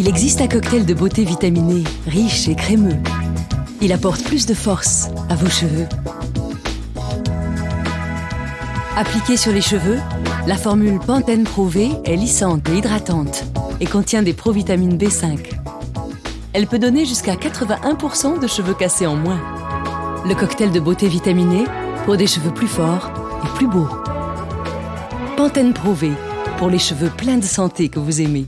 Il existe un cocktail de beauté vitaminé, riche et crémeux. Il apporte plus de force à vos cheveux. Appliqué sur les cheveux, la formule Pantene Pro V est lissante et hydratante et contient des provitamines B5. Elle peut donner jusqu'à 81% de cheveux cassés en moins. Le cocktail de beauté vitaminé pour des cheveux plus forts et plus beaux. Pantene Pro V pour les cheveux pleins de santé que vous aimez.